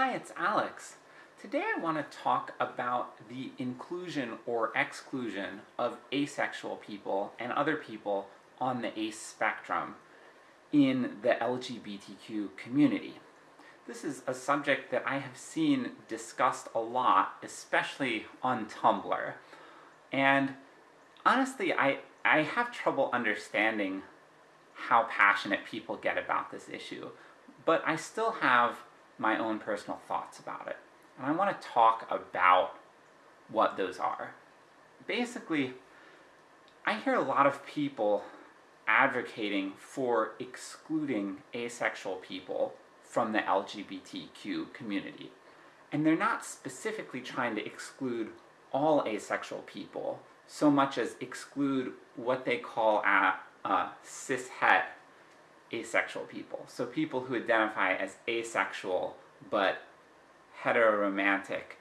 Hi, it's Alex. Today I want to talk about the inclusion or exclusion of asexual people and other people on the ACE spectrum in the LGBTQ community. This is a subject that I have seen discussed a lot, especially on Tumblr. And honestly, I, I have trouble understanding how passionate people get about this issue, but I still have my own personal thoughts about it. And I want to talk about what those are. Basically, I hear a lot of people advocating for excluding asexual people from the LGBTQ community. And they're not specifically trying to exclude all asexual people, so much as exclude what they call a, uh, cishet asexual people. So people who identify as asexual, but heteroromantic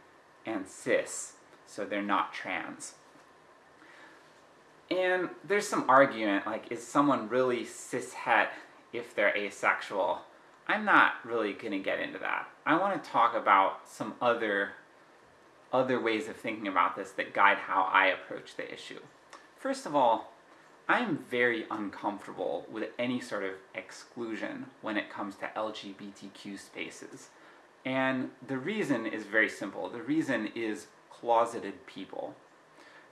and cis, so they're not trans. And there's some argument, like, is someone really cishet if they're asexual? I'm not really gonna get into that. I want to talk about some other, other ways of thinking about this that guide how I approach the issue. First of all, I am very uncomfortable with any sort of exclusion when it comes to LGBTQ spaces. And the reason is very simple. The reason is closeted people,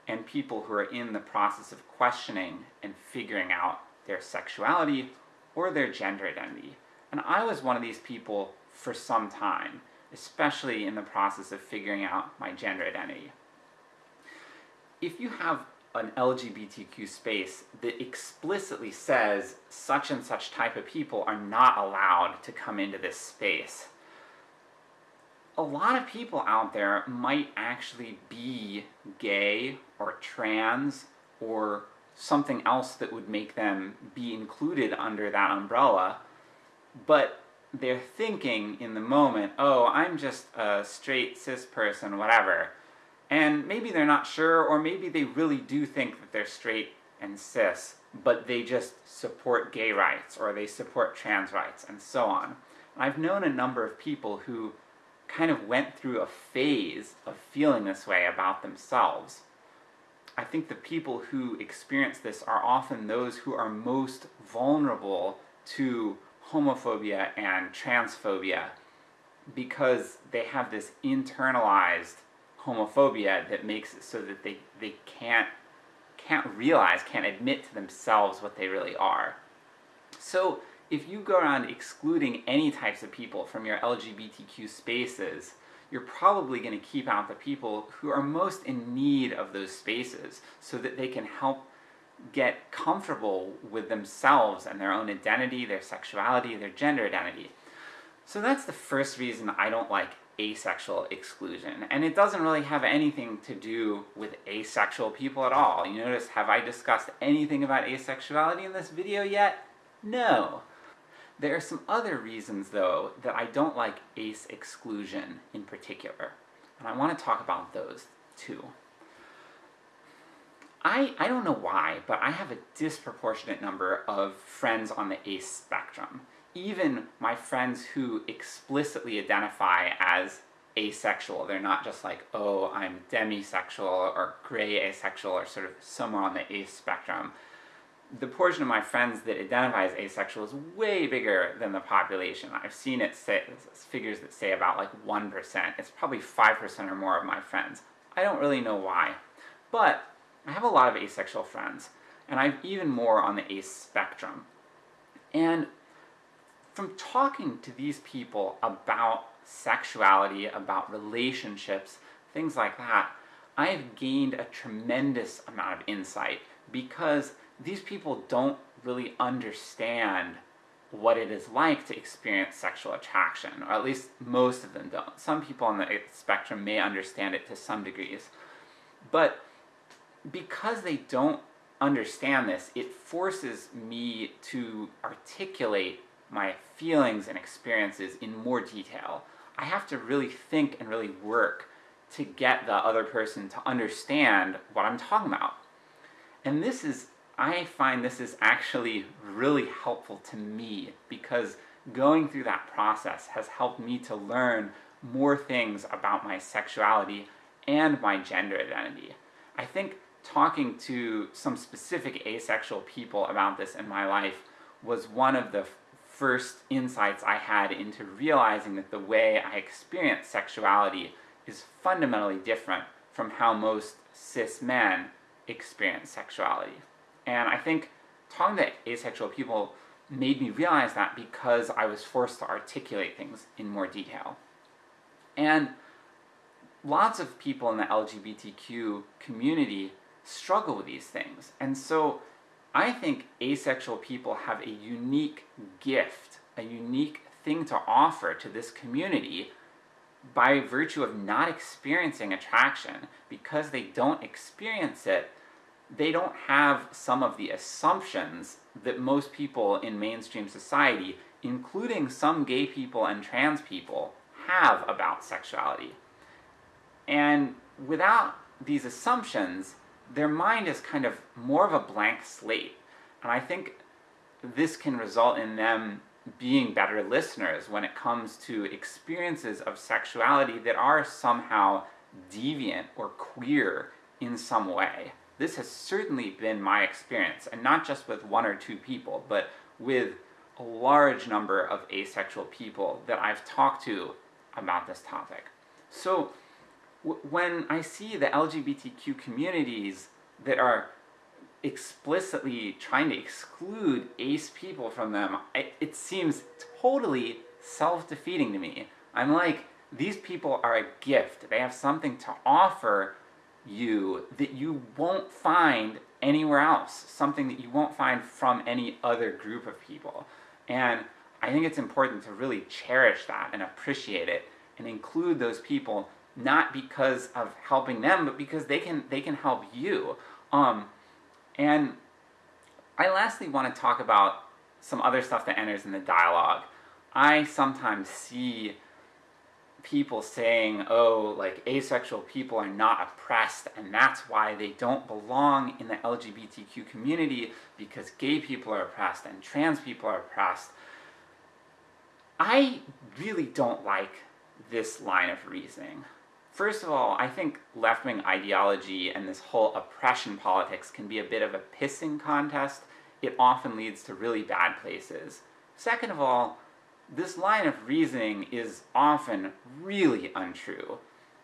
and people who are in the process of questioning and figuring out their sexuality or their gender identity. And I was one of these people for some time, especially in the process of figuring out my gender identity. If you have an LGBTQ space that explicitly says such and such type of people are not allowed to come into this space, a lot of people out there might actually be gay or trans or something else that would make them be included under that umbrella, but they're thinking in the moment, oh, I'm just a straight cis person, whatever. And maybe they're not sure, or maybe they really do think that they're straight and cis, but they just support gay rights, or they support trans rights, and so on. I've known a number of people who kind of went through a phase of feeling this way about themselves. I think the people who experience this are often those who are most vulnerable to homophobia and transphobia because they have this internalized homophobia that makes it so that they, they can't, can't realize, can't admit to themselves what they really are. So, if you go around excluding any types of people from your LGBTQ spaces, you're probably going to keep out the people who are most in need of those spaces, so that they can help get comfortable with themselves and their own identity, their sexuality, their gender identity. So that's the first reason I don't like asexual exclusion, and it doesn't really have anything to do with asexual people at all. You notice, have I discussed anything about asexuality in this video yet? No. There are some other reasons, though, that I don't like ace exclusion in particular, and I want to talk about those too. I, I don't know why, but I have a disproportionate number of friends on the ace spectrum. Even my friends who explicitly identify as asexual, they're not just like, oh, I'm demisexual or gray asexual or sort of somewhere on the ace spectrum the portion of my friends that identify as asexual is way bigger than the population. I've seen it say, figures that say about like 1%. It's probably 5% or more of my friends. I don't really know why. But I have a lot of asexual friends, and I have even more on the ace spectrum. And from talking to these people about sexuality, about relationships, things like that, I have gained a tremendous amount of insight because these people don't really understand what it is like to experience sexual attraction, or at least most of them don't. Some people on the spectrum may understand it to some degrees, but because they don't understand this, it forces me to articulate my feelings and experiences in more detail. I have to really think and really work to get the other person to understand what I'm talking about. And this is I find this is actually really helpful to me, because going through that process has helped me to learn more things about my sexuality and my gender identity. I think talking to some specific asexual people about this in my life was one of the first insights I had into realizing that the way I experience sexuality is fundamentally different from how most cis men experience sexuality. And I think talking to asexual people made me realize that because I was forced to articulate things in more detail. And lots of people in the LGBTQ community struggle with these things. And so I think asexual people have a unique gift, a unique thing to offer to this community by virtue of not experiencing attraction. Because they don't experience it, they don't have some of the assumptions that most people in mainstream society, including some gay people and trans people, have about sexuality. And without these assumptions, their mind is kind of more of a blank slate. And I think this can result in them being better listeners when it comes to experiences of sexuality that are somehow deviant or queer in some way. This has certainly been my experience, and not just with one or two people, but with a large number of asexual people that I've talked to about this topic. So, when I see the LGBTQ communities that are explicitly trying to exclude ace people from them, I, it seems totally self-defeating to me. I'm like, these people are a gift. They have something to offer you that you won't find anywhere else. Something that you won't find from any other group of people. And I think it's important to really cherish that and appreciate it and include those people not because of helping them, but because they can they can help you. Um, and I lastly want to talk about some other stuff that enters in the dialogue. I sometimes see people saying, oh, like, asexual people are not oppressed, and that's why they don't belong in the LGBTQ community, because gay people are oppressed and trans people are oppressed. I really don't like this line of reasoning. First of all, I think left-wing ideology and this whole oppression politics can be a bit of a pissing contest. It often leads to really bad places. Second of all, this line of reasoning is often really untrue.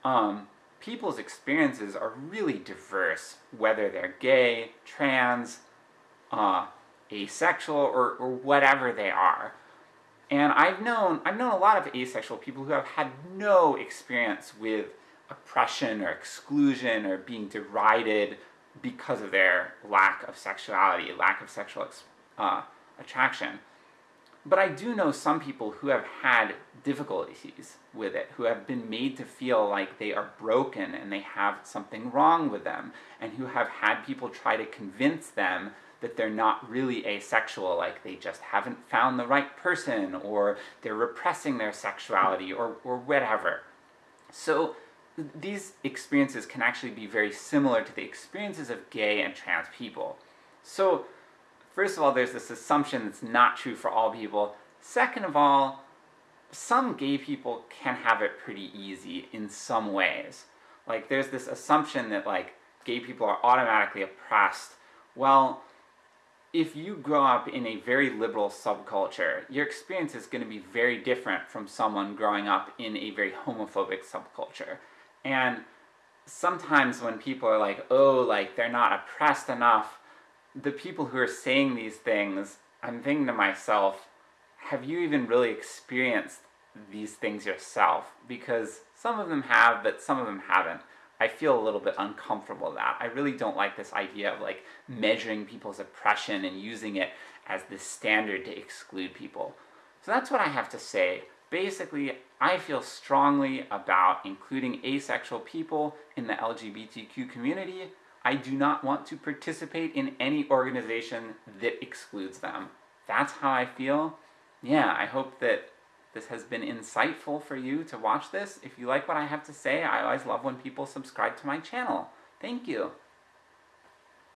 Um, people's experiences are really diverse, whether they're gay, trans, uh, asexual, or, or whatever they are. And I've known, I've known a lot of asexual people who have had no experience with oppression or exclusion or being derided because of their lack of sexuality, lack of sexual uh, attraction. But I do know some people who have had difficulties with it, who have been made to feel like they are broken and they have something wrong with them, and who have had people try to convince them that they're not really asexual, like they just haven't found the right person, or they're repressing their sexuality, or, or whatever. So these experiences can actually be very similar to the experiences of gay and trans people. So, first of all, there's this assumption that's not true for all people. Second of all, some gay people can have it pretty easy in some ways. Like, there's this assumption that, like, gay people are automatically oppressed. Well, if you grow up in a very liberal subculture, your experience is going to be very different from someone growing up in a very homophobic subculture. And sometimes when people are like, oh, like, they're not oppressed enough, the people who are saying these things, I'm thinking to myself, have you even really experienced these things yourself? Because some of them have, but some of them haven't. I feel a little bit uncomfortable with that. I really don't like this idea of like measuring people's oppression and using it as the standard to exclude people. So that's what I have to say Basically, I feel strongly about including asexual people in the LGBTQ community. I do not want to participate in any organization that excludes them. That's how I feel. Yeah, I hope that this has been insightful for you to watch this. If you like what I have to say, I always love when people subscribe to my channel. Thank you.